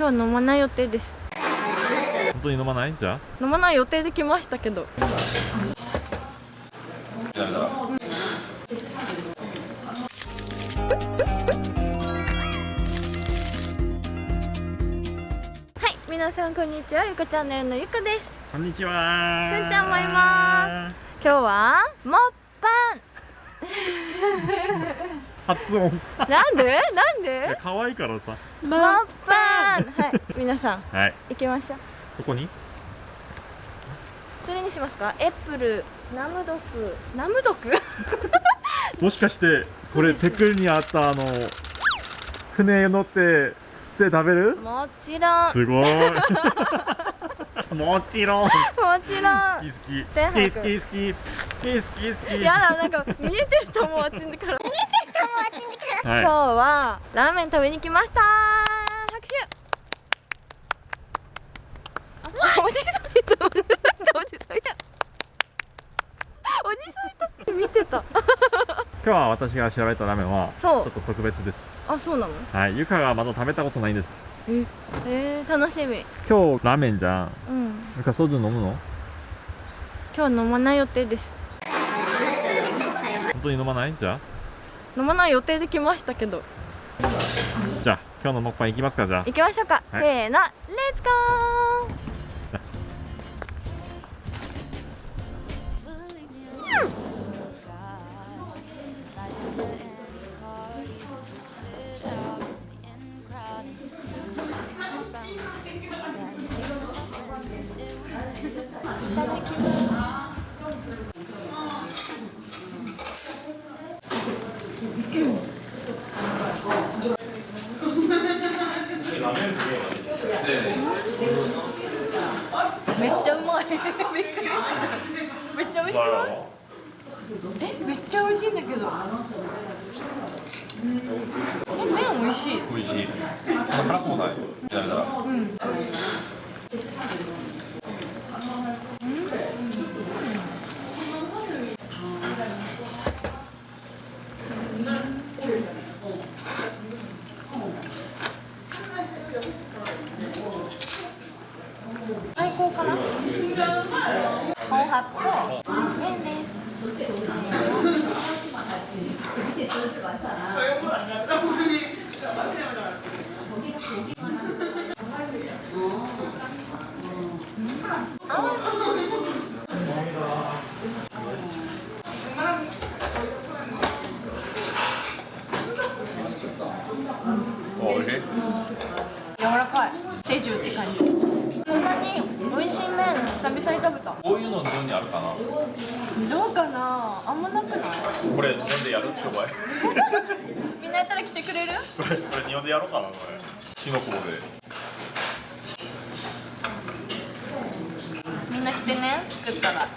今日飲まない予定です。本当に飲まない？じゃ飲まない予定で来ましたけど。はい皆さんこんにちは。ゆかチャンネルのゆかです。こんにちは。すんちゃんもいま今日はもっぱ発音。んなんで？なんで？可愛いからさ。もっぱんはい皆さんはい。行きましょう。どこに？どれにしますか？エップルナムドクナムドク？もしかしてこれそうです。テクにあったあの船乗って釣って食べる？もちろん。すごい。もちろん。好もちろん。き好き。天白。好き好き好き好き好き。好きやだなんか見えてると思うあっちから。見えてると思うあっちから、はい今日はラーメン食べに来ました拍手あおじさんいたおじさんいたおじさんいたおじさんいたって見てた今日は私が調べたラーメンはちょっと特別です。あそうなの？はい。ゆかがまだ食べたことないんです。ええー、楽しみ。今日ラーメンじゃん。うん。ゆかソジュ飲むの？今日飲まない予定です。本当に飲まない？じゃ飲まない予定で来ましたけど。あじゃあ今日のモッパンいきますかじゃあ。行きましょうか、はい。せーのレッツゴーいただきますめっちゃうまい。びっくりするめっちゃ美味しくないえめっちゃ美味しいんだけど。え麺美味しい。美味しい。辛くもない。ダメだ最高かな本発泡麺ですおいしい柔らかいチェジュって感じこんなに美味しい麺久々に食べたこういうの日本にあるかな。どうかな？あんまなくない？これ日本でやる？商売。みんなやったら来てくれる？これこれ日本でやろうかなこれ。キノコで。みんな来てね作ったら。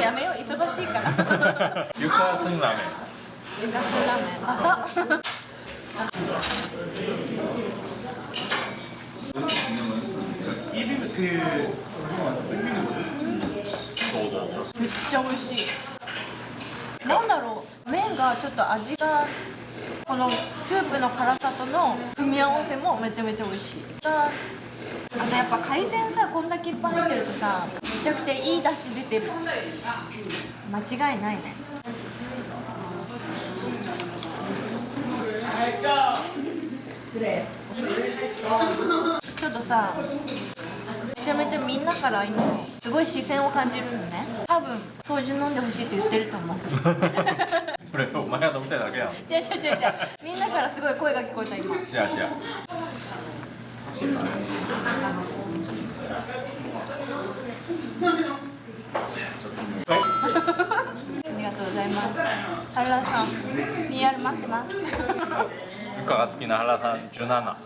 やめよう。忙しいから。ゆかすんラーメンレタスラーメン朝めっちゃ美味しいなんだろう麺がちょっと味がこのスープの辛さとの組み合わせもめちゃめちゃ美味しい。あとやっぱ海鮮さこんだけいっぱい入ってるとさめちゃくちゃいい出汁出てる。間違いないね。ちょっとさめちゃめちゃみんなから今すごい視線を感じるのね。多分掃除飲んでほしいって言ってると思う。それお前が飲みたいだけやん。違う違う違う違う。違うみんなからすごい声が聞こえた今。違うありがとうございます。原田さん PR 待ってます。ゆかが好きな原さん17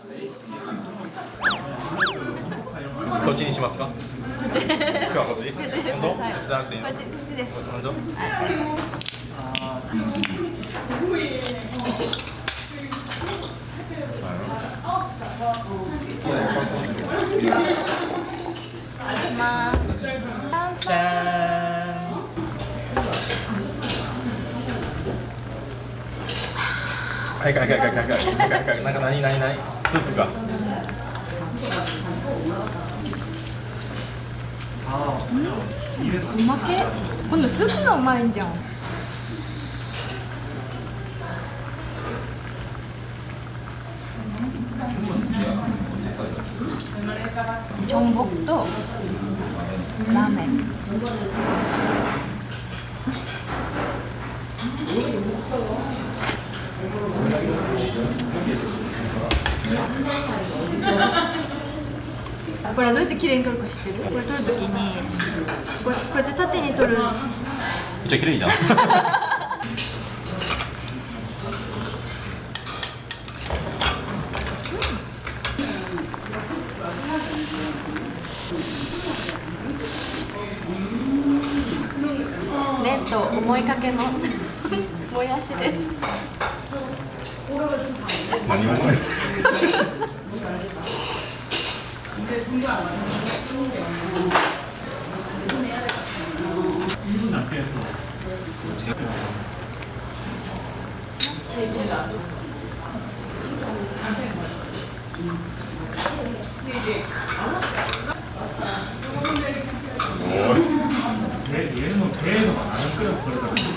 どっちにしますか？今日はこっち本当こはいっちじゃなくていいのこっちこっちです本当まはいはいはいはいはいはいはいはいなんか何何何スープかうまけ今度スープがうまいんじゃんチョンボクとラーメンこれはどうやって綺麗に撮るか知ってる？これ撮るときにこうこうやって縦に撮る。めっちゃ綺麗じゃん。麺と思いかけの 뭐야 시대 많이 먹네 근데 공부 안 맞는 분 남게 해서 제가 근데 맞다. 얘는 배에서 안 끓여 버리잖아.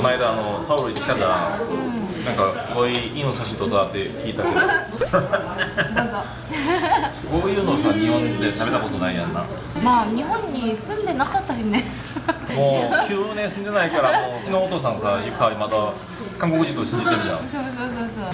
この間あのサウル行ってきたじゃん、なんかすごいいいの写真撮ったって聞いたけど。どうぞ。こういうのさ日本で食べたことないやんな。まあ日本に住んでなかったしね。もう9年住んでないからもううちのお父さんさゆかまだ韓国人と信じてるじゃん。そうそうそうそう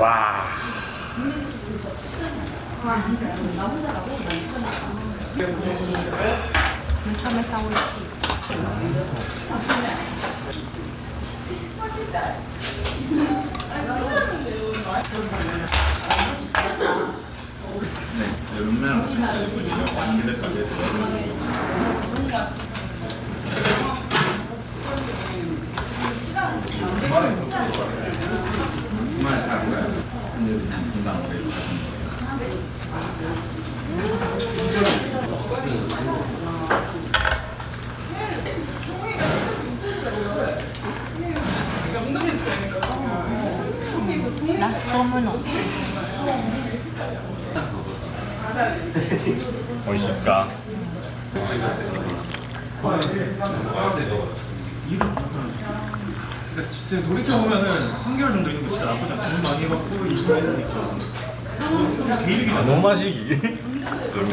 わあめさめさ美味しいラ 美味しいっすか 그러니까 진짜 돌이켜보면은 3개월 정도 있는 거 진짜 나쁘지 않아. 돈 많이 받고 일도 했으니까. 개이득이잖아. 너무 마시기すごい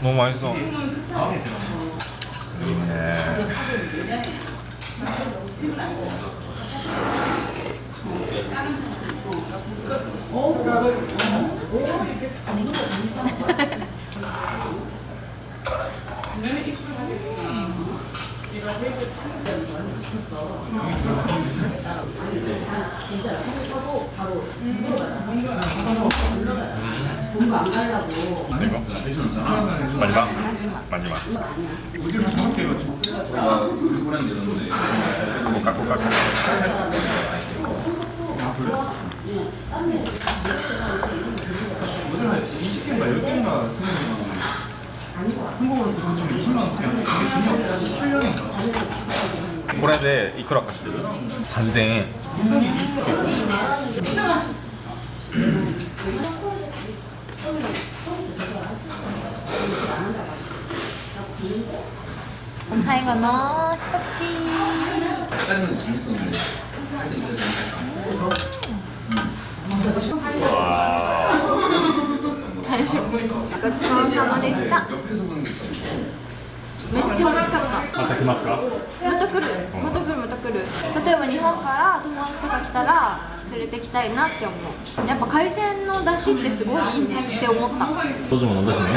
너무 맛있어. 진짜 생각하고 바로 물어가자. 물어가자. 공부 안 가려고. 마지막. 마지막. 마지막. 어디를 정확히 맞추고. 아, 우리 보낸 데였는데. 깎고 깎고 깎고. これでいくらかしてる？3 0円。最後の一口。わー。完食ごちそうさまでした。また来ますかまた来るまた来るまた来る例えば日本から友達とか来たら連れてきたいなって思うやっぱ海鮮の出汁ってすごいいいねって思ったどうも飲んだしね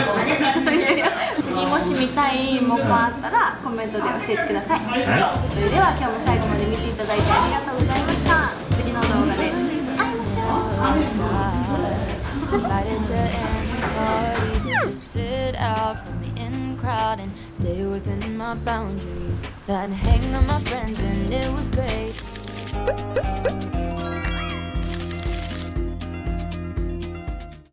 いやいや次もし見たいものあったらコメントで教えてくださいはそれでは今日も最後まで見ていただいてありがとうございました次の動画で会いましょう sit out from the in crowd stay within my boundaries. I'd hang on my friends and it was great.